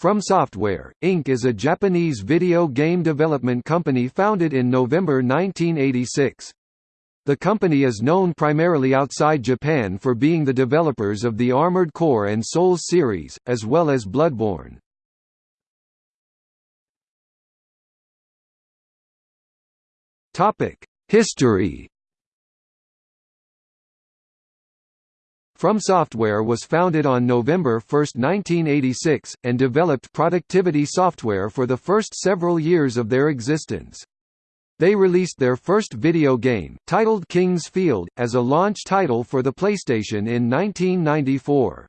From Software, Inc. is a Japanese video game development company founded in November 1986. The company is known primarily outside Japan for being the developers of the Armored Core and Souls series, as well as Bloodborne. History From Software was founded on November 1, 1986, and developed productivity software for the first several years of their existence. They released their first video game, titled King's Field, as a launch title for the PlayStation in 1994.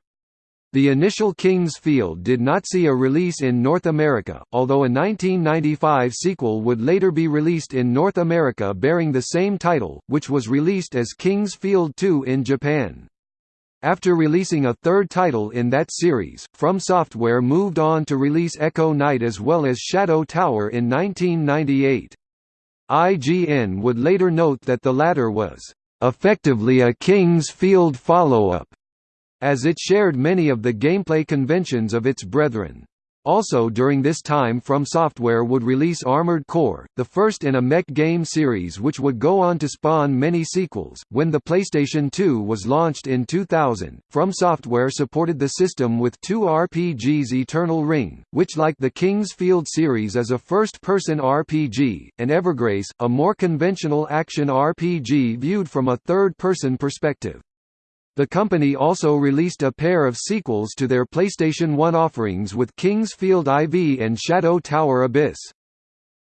The initial King's Field did not see a release in North America, although a 1995 sequel would later be released in North America bearing the same title, which was released as King's Field 2 in Japan. After releasing a third title in that series, From Software moved on to release Echo Night as well as Shadow Tower in 1998. IGN would later note that the latter was, "...effectively a King's Field follow-up", as it shared many of the gameplay conventions of its brethren. Also during this time From Software would release Armored Core, the first in a mech game series which would go on to spawn many sequels. When the PlayStation 2 was launched in 2000, From Software supported the system with two RPGs Eternal Ring, which like the King's Field series is a first-person RPG, and Evergrace, a more conventional action RPG viewed from a third-person perspective. The company also released a pair of sequels to their PlayStation 1 offerings with King's Field IV and Shadow Tower Abyss.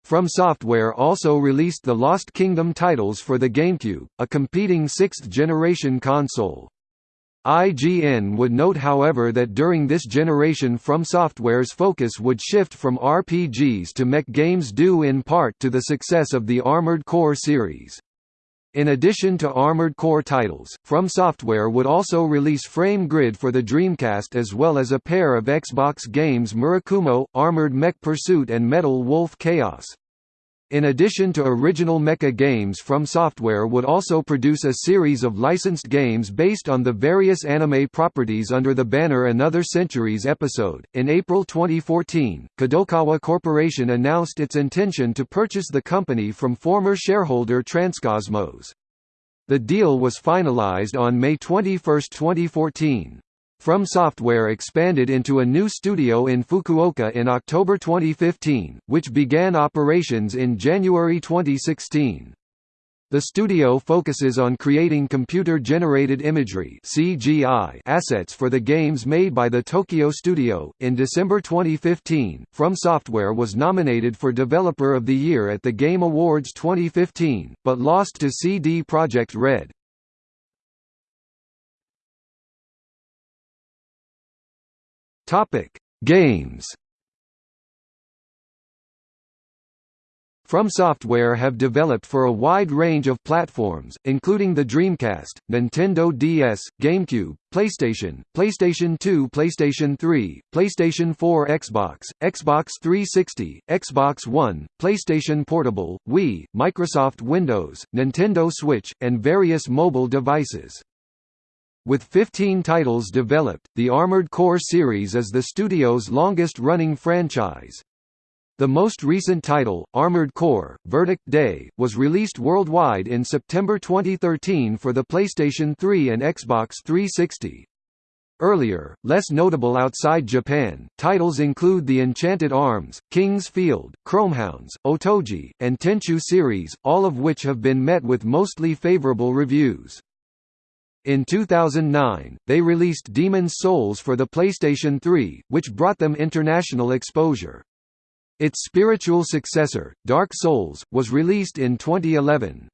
From Software also released the Lost Kingdom titles for the GameCube, a competing sixth-generation console. IGN would note however that during this generation From Software's focus would shift from RPGs to mech games due in part to the success of the Armored Core series. In addition to Armored Core titles, From Software would also release Frame Grid for the Dreamcast as well as a pair of Xbox games Murakumo, Armored Mech Pursuit and Metal Wolf Chaos. In addition to original mecha games From Software would also produce a series of licensed games based on the various anime properties under the banner Another Century's episode. In April 2014, Kadokawa Corporation announced its intention to purchase the company from former shareholder Transcosmos. The deal was finalized on May 21, 2014. From Software expanded into a new studio in Fukuoka in October 2015, which began operations in January 2016. The studio focuses on creating computer-generated imagery (CGI) assets for the games made by the Tokyo studio. In December 2015, From Software was nominated for Developer of the Year at the Game Awards 2015, but lost to CD Projekt Red. Topic: Games. From Software have developed for a wide range of platforms, including the Dreamcast, Nintendo DS, GameCube, PlayStation, PlayStation 2 PlayStation 3, PlayStation 4 Xbox, Xbox 360, Xbox One, PlayStation Portable, Wii, Microsoft Windows, Nintendo Switch, and various mobile devices. With 15 titles developed, the Armored Core series is the studio's longest-running franchise. The most recent title, Armored Core: Verdict Day, was released worldwide in September 2013 for the PlayStation 3 and Xbox 360. Earlier, less notable outside Japan, titles include the Enchanted Arms, King's Field, Chromehounds, Otogi, and Tenchu series, all of which have been met with mostly favorable reviews. In 2009, they released Demon's Souls for the PlayStation 3, which brought them international exposure. Its spiritual successor, Dark Souls, was released in 2011.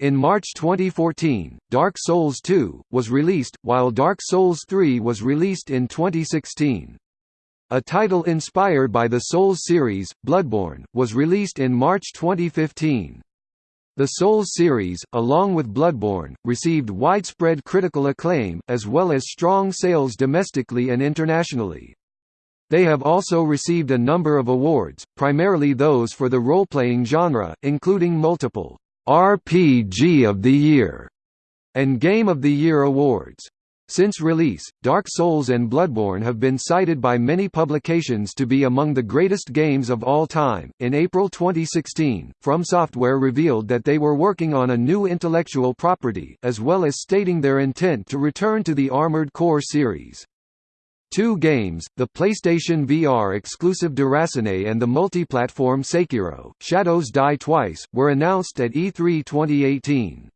In March 2014, Dark Souls 2, was released, while Dark Souls 3 was released in 2016. A title inspired by the Souls series, Bloodborne, was released in March 2015. The Souls series, along with Bloodborne, received widespread critical acclaim, as well as strong sales domestically and internationally. They have also received a number of awards, primarily those for the role-playing genre, including multiple RPG of the Year and Game of the Year awards. Since release, Dark Souls and Bloodborne have been cited by many publications to be among the greatest games of all time. In April 2016, From Software revealed that they were working on a new intellectual property, as well as stating their intent to return to the Armored Core series. Two games, the PlayStation VR exclusive Déraciné and the multi-platform Sekiro, Shadows Die Twice, were announced at E3 2018.